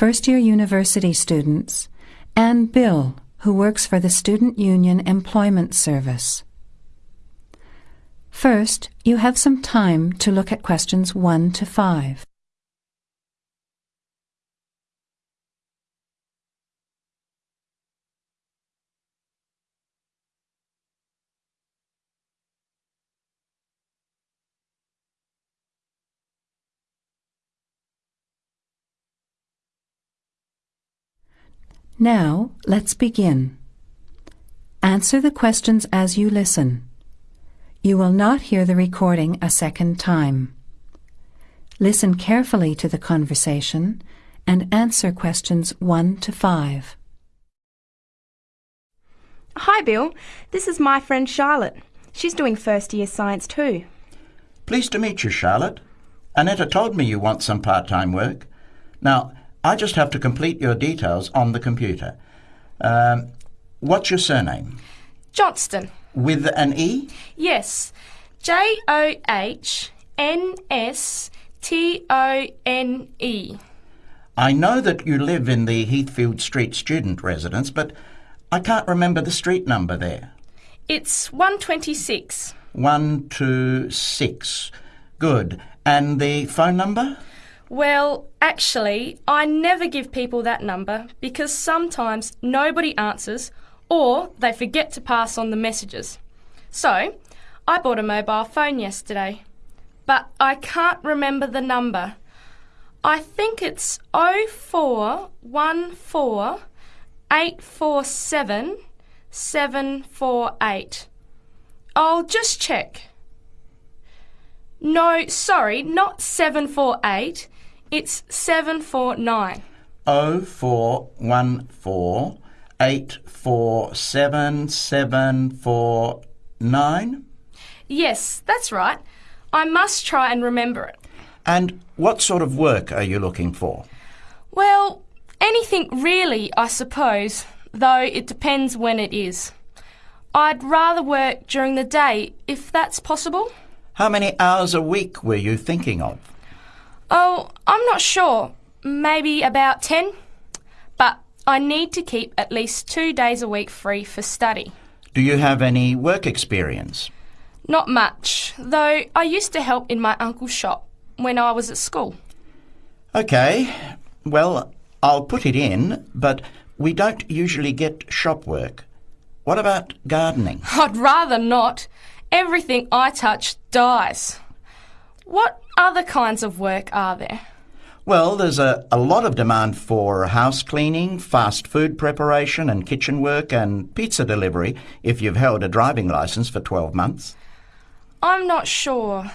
first year university students, and Bill, who works for the Student Union Employment Service. First, you have some time to look at questions 1 to 5. Now, let's begin. Answer the questions as you listen. You will not hear the recording a second time. Listen carefully to the conversation and answer questions 1 to 5. Hi, Bill. This is my friend Charlotte. She's doing first year science too. Pleased to meet you, Charlotte. Annetta told me you want some part-time work. Now, I just have to complete your details on the computer. Um, what's your surname? Johnstone. With an E? Yes. J O H N S T O N E. I know that you live in the Heathfield Street student residence, but I can't remember the street number there. It's 126. One, two, six. Good. And the phone number? Well, actually, I never give people that number because sometimes nobody answers or they forget to pass on the messages. So, I bought a mobile phone yesterday, but I can't remember the number. I think it's 0414 847 748. I'll just check. No, sorry, not 748. It's 749. Oh four one four eight four seven seven four nine. Yes, that's right. I must try and remember it. And what sort of work are you looking for? Well, anything really, I suppose, though it depends when it is. I'd rather work during the day if that's possible. How many hours a week were you thinking of? Oh, I'm not sure. Maybe about 10. But I need to keep at least two days a week free for study. Do you have any work experience? Not much, though I used to help in my uncle's shop when I was at school. Okay, well, I'll put it in, but we don't usually get shop work. What about gardening? I'd rather not. Everything I touch dies. What other kinds of work are there? Well, there's a, a lot of demand for house cleaning, fast food preparation and kitchen work and pizza delivery if you've held a driving licence for 12 months. I'm not sure.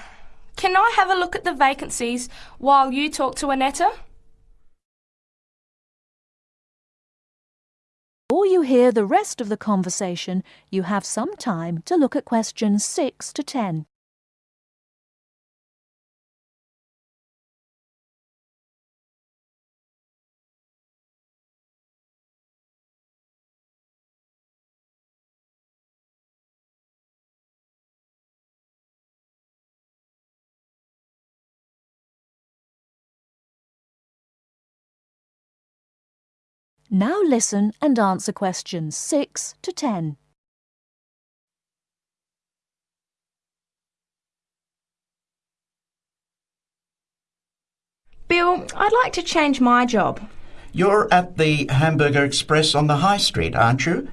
Can I have a look at the vacancies while you talk to Annetta? Before you hear the rest of the conversation, you have some time to look at questions 6 to 10. Now listen and answer questions 6 to 10. Bill, I'd like to change my job. You're at the Hamburger Express on the High Street, aren't you?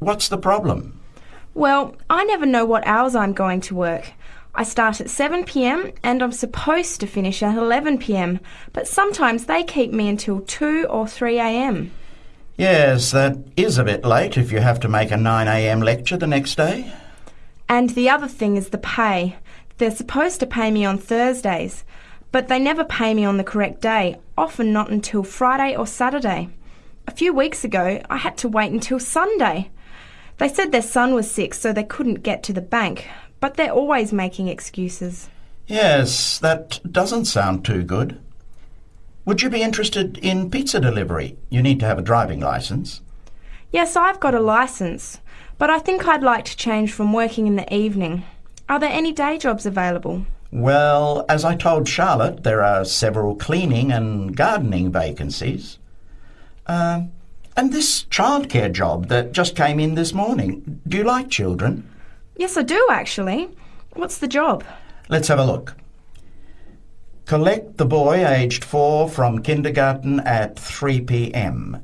What's the problem? Well, I never know what hours I'm going to work. I start at 7 pm and I'm supposed to finish at 11 pm, but sometimes they keep me until 2 or 3 am. Yes, that is a bit late if you have to make a 9am lecture the next day. And the other thing is the pay. They're supposed to pay me on Thursdays, but they never pay me on the correct day, often not until Friday or Saturday. A few weeks ago, I had to wait until Sunday. They said their son was sick, so they couldn't get to the bank, but they're always making excuses. Yes, that doesn't sound too good. Would you be interested in pizza delivery? You need to have a driving licence. Yes, I've got a license, but I think I'd like to change from working in the evening. Are there any day jobs available? Well, as I told Charlotte, there are several cleaning and gardening vacancies. Um, and this childcare job that just came in this morning. Do you like children? Yes, I do actually. What's the job? Let's have a look. Collect the boy aged four from kindergarten at 3 p.m.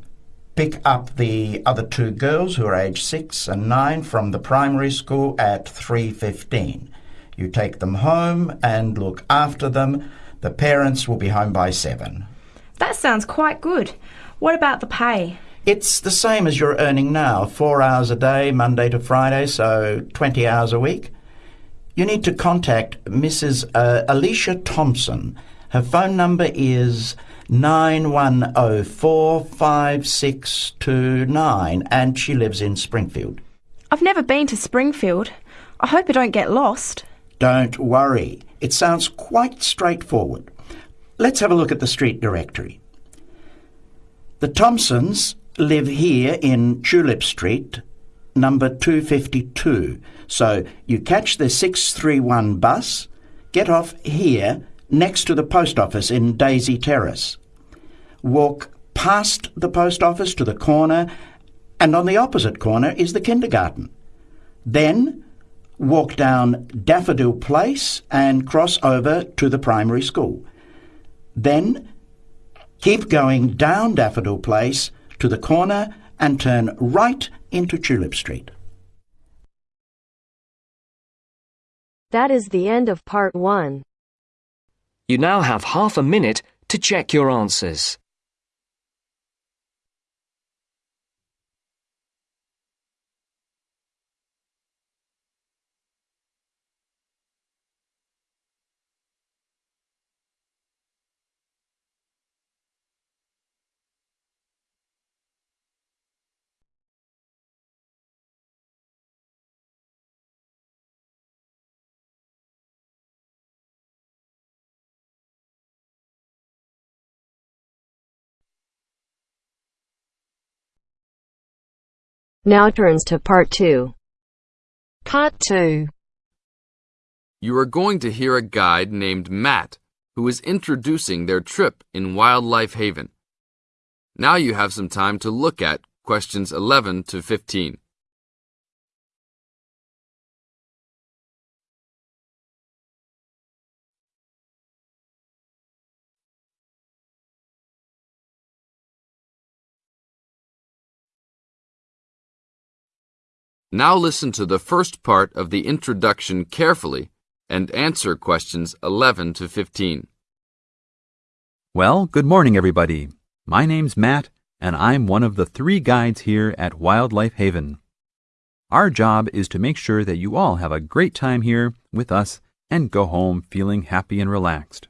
Pick up the other two girls who are aged six and nine from the primary school at 3.15. You take them home and look after them. The parents will be home by seven. That sounds quite good. What about the pay? It's the same as you're earning now, four hours a day, Monday to Friday, so 20 hours a week. You need to contact Mrs. Uh, Alicia Thompson. Her phone number is 91045629 and she lives in Springfield. I've never been to Springfield. I hope I don't get lost. Don't worry, it sounds quite straightforward. Let's have a look at the street directory. The Thompsons live here in Tulip Street, number 252. So you catch the 631 bus, get off here next to the post office in Daisy Terrace. Walk past the post office to the corner, and on the opposite corner is the kindergarten. Then walk down Daffodil Place and cross over to the primary school. Then keep going down Daffodil Place to the corner and turn right into Tulip Street. That is the end of part one. You now have half a minute to check your answers. Now turns to part two. Part two. You are going to hear a guide named Matt who is introducing their trip in Wildlife Haven. Now you have some time to look at questions 11 to 15. Now listen to the first part of the introduction carefully and answer questions 11 to 15. Well, good morning, everybody. My name's Matt, and I'm one of the three guides here at Wildlife Haven. Our job is to make sure that you all have a great time here with us and go home feeling happy and relaxed.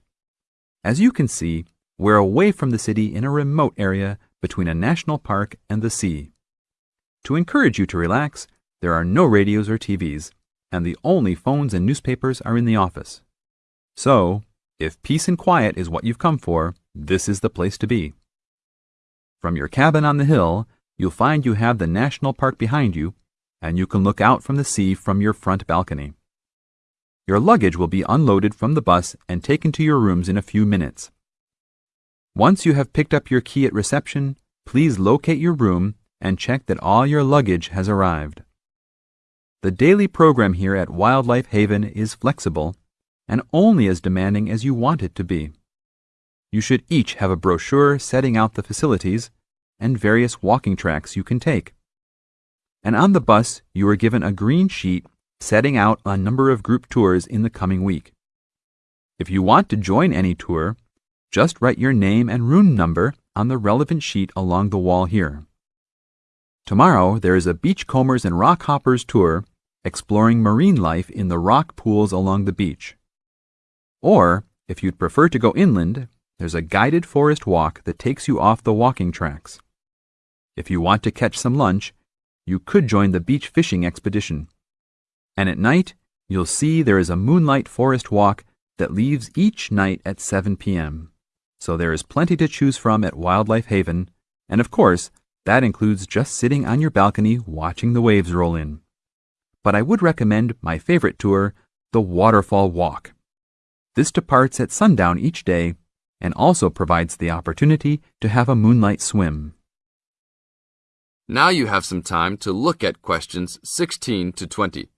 As you can see, we're away from the city in a remote area between a national park and the sea. To encourage you to relax, there are no radios or TVs, and the only phones and newspapers are in the office. So, if peace and quiet is what you've come for, this is the place to be. From your cabin on the hill, you'll find you have the national park behind you, and you can look out from the sea from your front balcony. Your luggage will be unloaded from the bus and taken to your rooms in a few minutes. Once you have picked up your key at reception, please locate your room and check that all your luggage has arrived. The daily program here at Wildlife Haven is flexible and only as demanding as you want it to be. You should each have a brochure setting out the facilities and various walking tracks you can take. And on the bus, you are given a green sheet setting out a number of group tours in the coming week. If you want to join any tour, just write your name and room number on the relevant sheet along the wall here. Tomorrow, there is a Beachcombers and Rockhoppers tour exploring marine life in the rock pools along the beach. Or, if you'd prefer to go inland, there's a guided forest walk that takes you off the walking tracks. If you want to catch some lunch, you could join the beach fishing expedition. And at night, you'll see there is a moonlight forest walk that leaves each night at 7 p.m. So there is plenty to choose from at Wildlife Haven, and of course, that includes just sitting on your balcony watching the waves roll in. But I would recommend my favorite tour, the Waterfall Walk. This departs at sundown each day and also provides the opportunity to have a moonlight swim. Now you have some time to look at questions 16 to 20.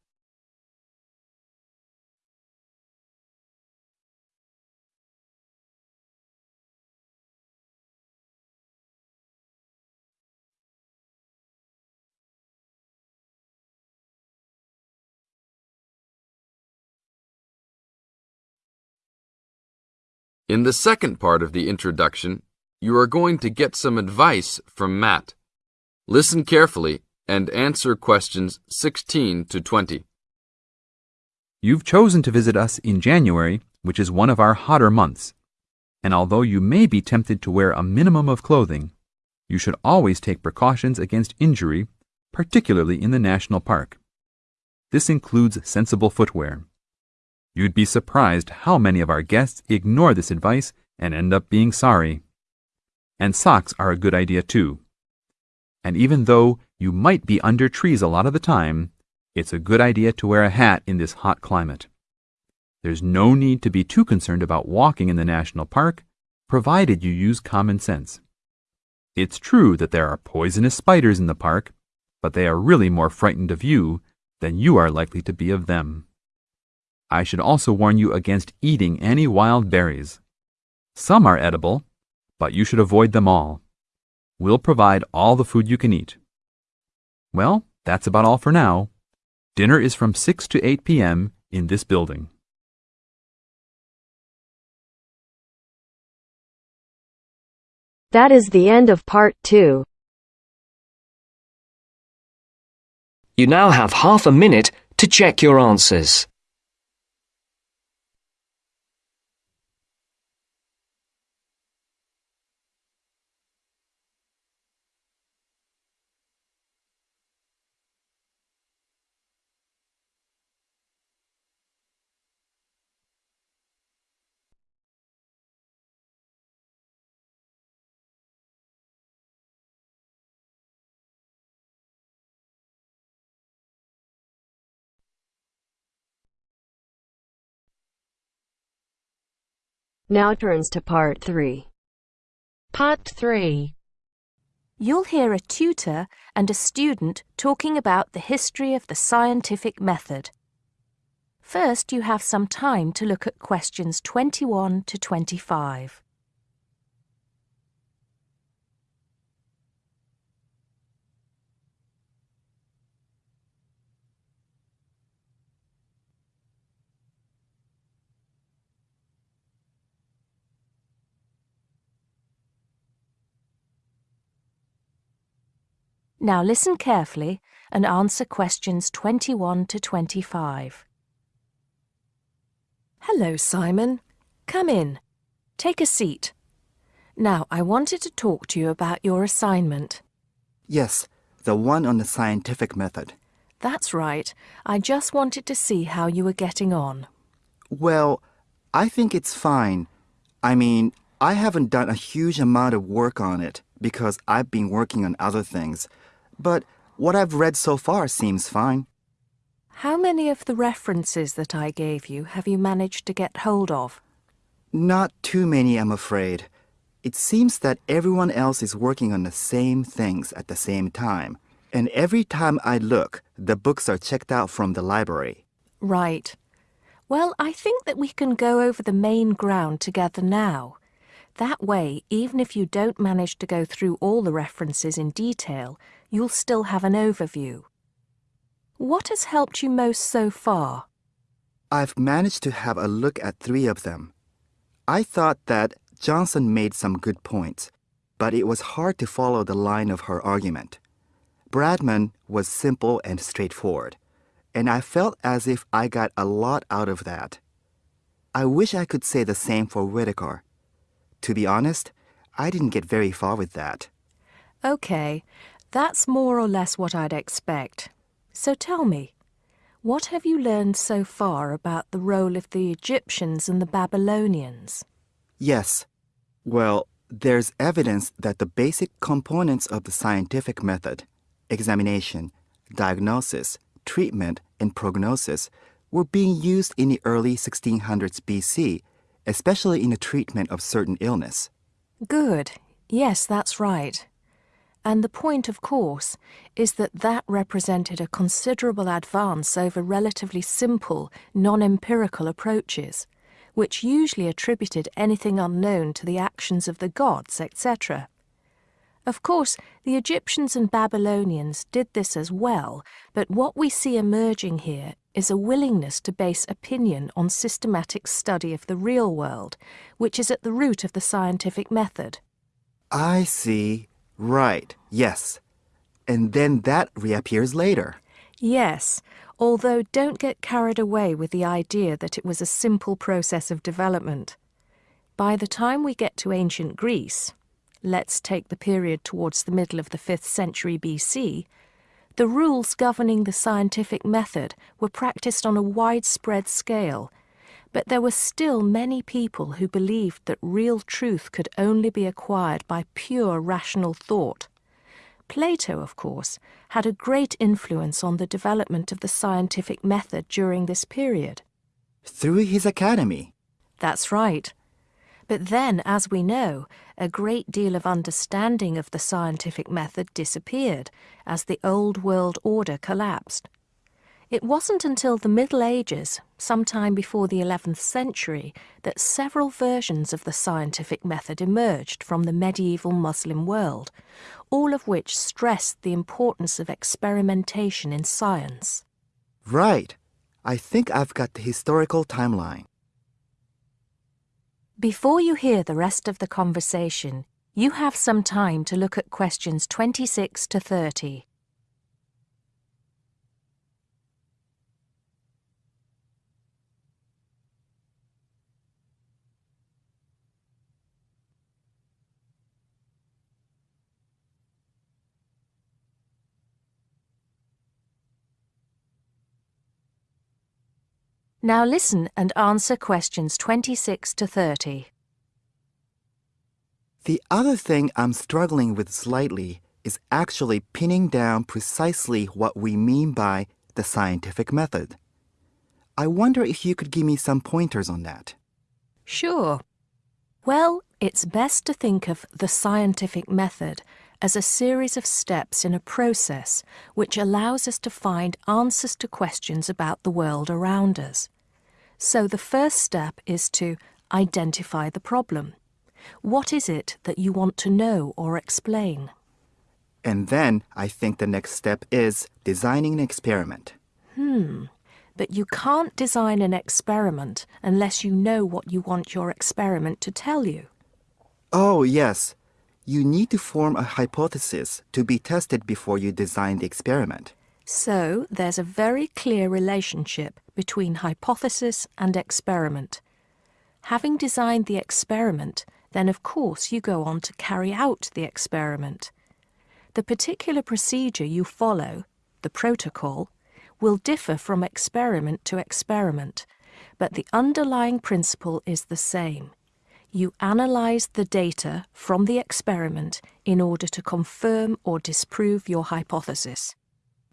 In the second part of the introduction, you are going to get some advice from Matt. Listen carefully and answer questions 16 to 20. You've chosen to visit us in January, which is one of our hotter months. And although you may be tempted to wear a minimum of clothing, you should always take precautions against injury, particularly in the national park. This includes sensible footwear. You'd be surprised how many of our guests ignore this advice and end up being sorry. And socks are a good idea too. And even though you might be under trees a lot of the time, it's a good idea to wear a hat in this hot climate. There's no need to be too concerned about walking in the national park, provided you use common sense. It's true that there are poisonous spiders in the park, but they are really more frightened of you than you are likely to be of them. I should also warn you against eating any wild berries. Some are edible, but you should avoid them all. We'll provide all the food you can eat. Well, that's about all for now. Dinner is from 6 to 8 p.m. in this building. That is the end of part two. You now have half a minute to check your answers. Now turns to part three. Part 3. You'll hear a tutor and a student talking about the history of the scientific method. First, you have some time to look at questions 21 to 25. Now listen carefully and answer questions 21 to 25. Hello, Simon. Come in. Take a seat. Now, I wanted to talk to you about your assignment. Yes, the one on the scientific method. That's right. I just wanted to see how you were getting on. Well, I think it's fine. I mean, I haven't done a huge amount of work on it because I've been working on other things. But what I've read so far seems fine. How many of the references that I gave you have you managed to get hold of? Not too many, I'm afraid. It seems that everyone else is working on the same things at the same time. And every time I look, the books are checked out from the library. Right. Well, I think that we can go over the main ground together now. That way, even if you don't manage to go through all the references in detail, you'll still have an overview. What has helped you most so far? I've managed to have a look at three of them. I thought that Johnson made some good points, but it was hard to follow the line of her argument. Bradman was simple and straightforward, and I felt as if I got a lot out of that. I wish I could say the same for Whitaker. To be honest, I didn't get very far with that. OK, that's more or less what I'd expect. So tell me, what have you learned so far about the role of the Egyptians and the Babylonians? Yes. Well, there's evidence that the basic components of the scientific method examination, diagnosis, treatment, and prognosis were being used in the early 1600s BC especially in the treatment of certain illness. Good. Yes, that's right. And the point, of course, is that that represented a considerable advance over relatively simple, non empirical approaches, which usually attributed anything unknown to the actions of the gods, etc. Of course, the Egyptians and Babylonians did this as well, but what we see emerging here is a willingness to base opinion on systematic study of the real world, which is at the root of the scientific method. I see. Right, yes. And then that reappears later. Yes, although don't get carried away with the idea that it was a simple process of development. By the time we get to ancient Greece, let's take the period towards the middle of the 5th century BC, the rules governing the scientific method were practiced on a widespread scale, but there were still many people who believed that real truth could only be acquired by pure rational thought. Plato, of course, had a great influence on the development of the scientific method during this period. Through his academy. That's right. But then, as we know, a great deal of understanding of the scientific method disappeared as the old world order collapsed. It wasn't until the Middle Ages, sometime before the 11th century, that several versions of the scientific method emerged from the medieval Muslim world, all of which stressed the importance of experimentation in science. Right. I think I've got the historical timeline. Before you hear the rest of the conversation, you have some time to look at questions 26 to 30. Now listen and answer questions 26 to 30. The other thing I'm struggling with slightly is actually pinning down precisely what we mean by the scientific method. I wonder if you could give me some pointers on that. Sure. Well, it's best to think of the scientific method as a series of steps in a process which allows us to find answers to questions about the world around us. So the first step is to identify the problem. What is it that you want to know or explain? And then I think the next step is designing an experiment. Hmm. But you can't design an experiment unless you know what you want your experiment to tell you. Oh, yes. You need to form a hypothesis to be tested before you design the experiment. So there's a very clear relationship between hypothesis and experiment. Having designed the experiment, then of course you go on to carry out the experiment. The particular procedure you follow, the protocol, will differ from experiment to experiment, but the underlying principle is the same. You analyze the data from the experiment in order to confirm or disprove your hypothesis.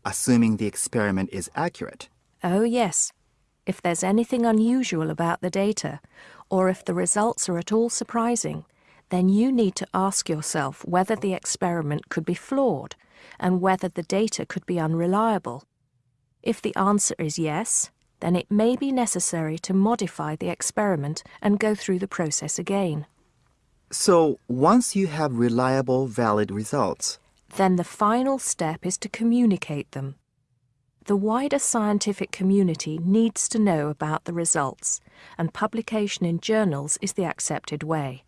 Assuming the experiment is accurate. Oh, yes. If there's anything unusual about the data, or if the results are at all surprising, then you need to ask yourself whether the experiment could be flawed and whether the data could be unreliable. If the answer is yes, then it may be necessary to modify the experiment and go through the process again. So, once you have reliable, valid results, then the final step is to communicate them. The wider scientific community needs to know about the results, and publication in journals is the accepted way.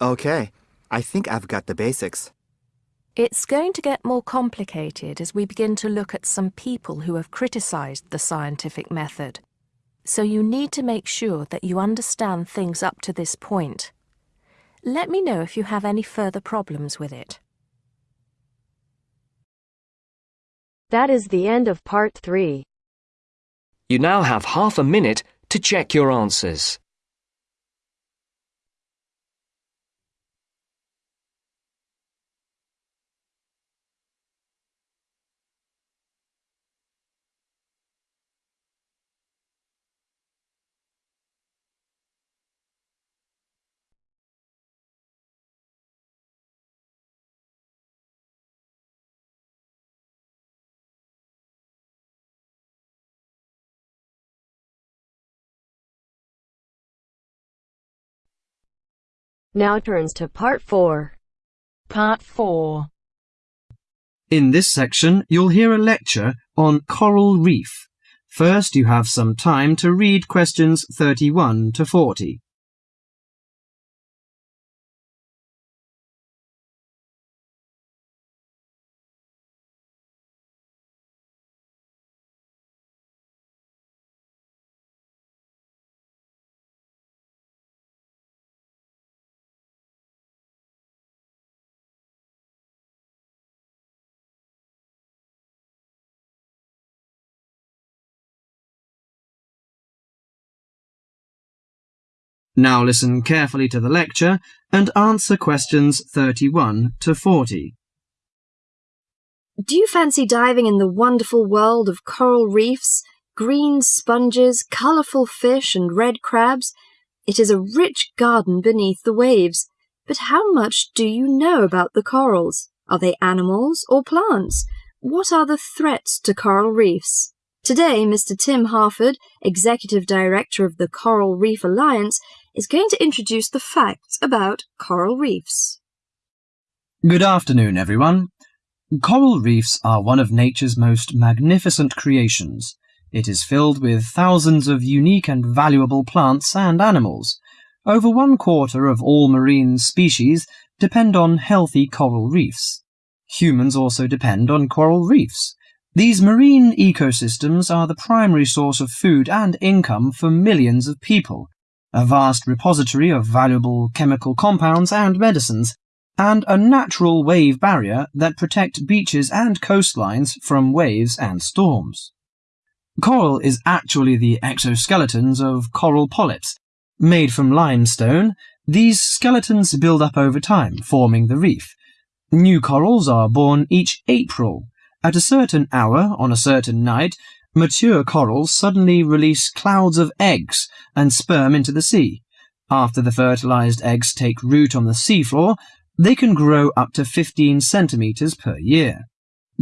Okay, I think I've got the basics. It's going to get more complicated as we begin to look at some people who have criticized the scientific method. So you need to make sure that you understand things up to this point. Let me know if you have any further problems with it. That is the end of part 3. You now have half a minute to check your answers. Now turns to Part 4. Part 4. In this section, you'll hear a lecture on coral reef. First, you have some time to read questions 31 to 40. Now listen carefully to the lecture and answer questions 31 to 40. Do you fancy diving in the wonderful world of coral reefs, green sponges, colourful fish, and red crabs? It is a rich garden beneath the waves. But how much do you know about the corals? Are they animals or plants? What are the threats to coral reefs? Today, Mr. Tim Harford, Executive Director of the Coral Reef Alliance, is going to introduce the facts about coral reefs. Good afternoon, everyone. Coral reefs are one of nature's most magnificent creations. It is filled with thousands of unique and valuable plants and animals. Over one quarter of all marine species depend on healthy coral reefs. Humans also depend on coral reefs. These marine ecosystems are the primary source of food and income for millions of people, a vast repository of valuable chemical compounds and medicines, and a natural wave barrier that protect beaches and coastlines from waves and storms. Coral is actually the exoskeletons of coral polyps. Made from limestone, these skeletons build up over time, forming the reef. New corals are born each April. At a certain hour, on a certain night, mature corals suddenly release clouds of eggs and sperm into the sea. After the fertilized eggs take root on the seafloor, they can grow up to 15 centimeters per year.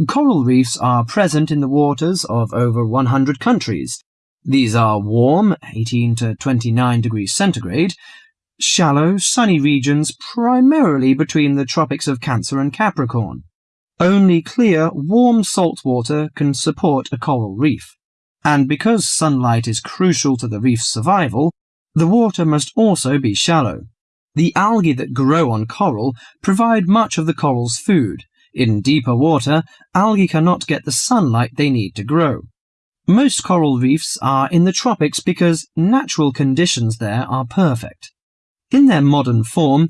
Coral reefs are present in the waters of over 100 countries. These are warm, 18 to 29 degrees centigrade, shallow, sunny regions primarily between the tropics of Cancer and Capricorn. Only clear, warm salt water can support a coral reef. And because sunlight is crucial to the reef's survival, the water must also be shallow. The algae that grow on coral provide much of the coral's food. In deeper water, algae cannot get the sunlight they need to grow. Most coral reefs are in the tropics because natural conditions there are perfect. In their modern form,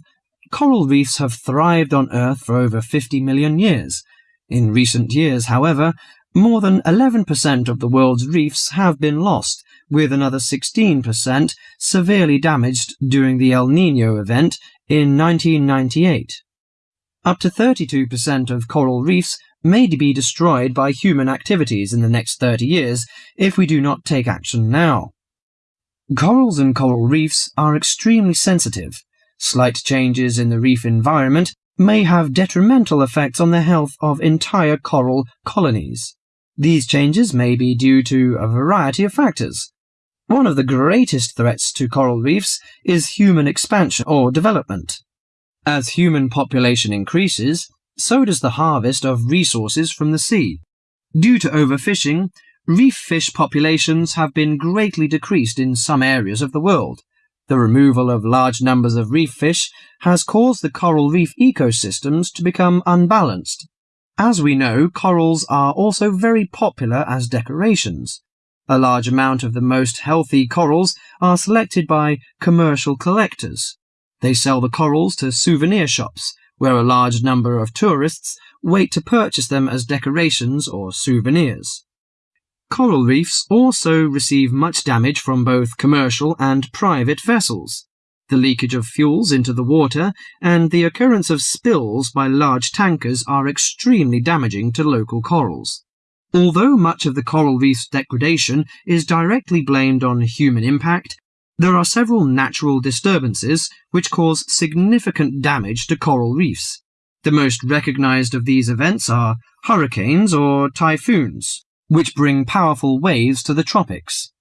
Coral reefs have thrived on Earth for over 50 million years. In recent years, however, more than 11% of the world's reefs have been lost, with another 16% severely damaged during the El Nino event in 1998. Up to 32% of coral reefs may be destroyed by human activities in the next 30 years if we do not take action now. Corals and coral reefs are extremely sensitive Slight changes in the reef environment may have detrimental effects on the health of entire coral colonies. These changes may be due to a variety of factors. One of the greatest threats to coral reefs is human expansion or development. As human population increases, so does the harvest of resources from the sea. Due to overfishing, reef fish populations have been greatly decreased in some areas of the world. The removal of large numbers of reef fish has caused the coral reef ecosystems to become unbalanced. As we know, corals are also very popular as decorations. A large amount of the most healthy corals are selected by commercial collectors. They sell the corals to souvenir shops, where a large number of tourists wait to purchase them as decorations or souvenirs. Coral reefs also receive much damage from both commercial and private vessels. The leakage of fuels into the water and the occurrence of spills by large tankers are extremely damaging to local corals. Although much of the coral reef's degradation is directly blamed on human impact, there are several natural disturbances which cause significant damage to coral reefs. The most recognized of these events are hurricanes or typhoons which bring powerful waves to the tropics.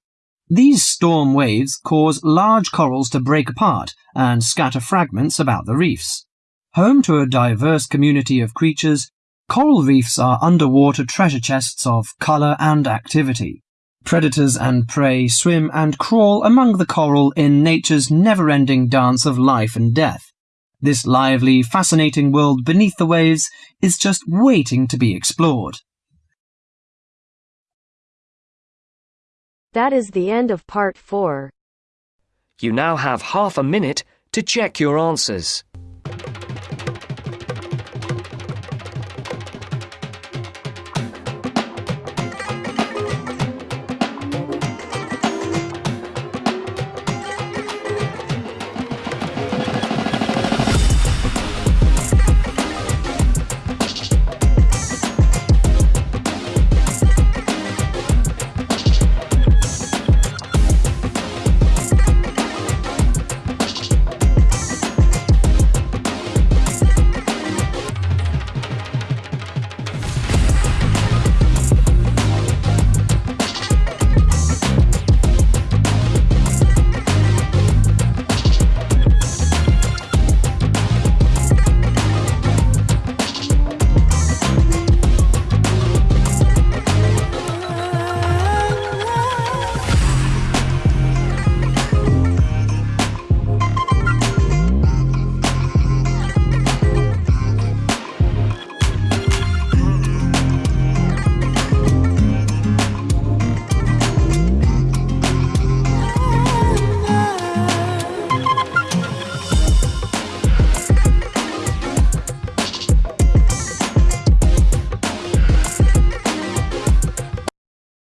These storm waves cause large corals to break apart and scatter fragments about the reefs. Home to a diverse community of creatures, coral reefs are underwater treasure chests of colour and activity. Predators and prey swim and crawl among the coral in nature's never-ending dance of life and death. This lively, fascinating world beneath the waves is just waiting to be explored. That is the end of part 4. You now have half a minute to check your answers.